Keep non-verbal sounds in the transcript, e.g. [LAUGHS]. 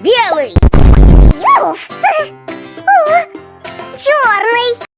Белый! [LAUGHS] Черный!